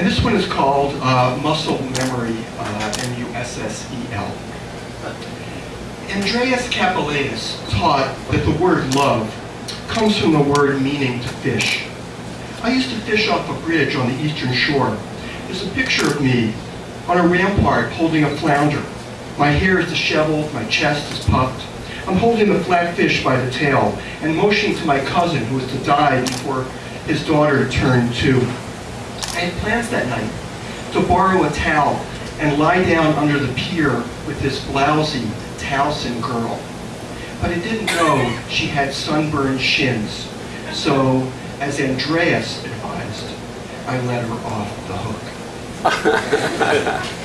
And this one is called uh, Muscle Memory, uh, M-U-S-S-E-L. Andreas Capellanus taught that the word love comes from the word meaning to fish. I used to fish off a bridge on the eastern shore. There's a picture of me on a rampart holding a flounder. My hair is disheveled, my chest is puffed. I'm holding the flat fish by the tail and motioning to my cousin who was to die before his daughter turned two. Had plans that night to borrow a towel and lie down under the pier with this blousy Towson girl. But I didn't know she had sunburned shins. So, as Andreas advised, I let her off the hook.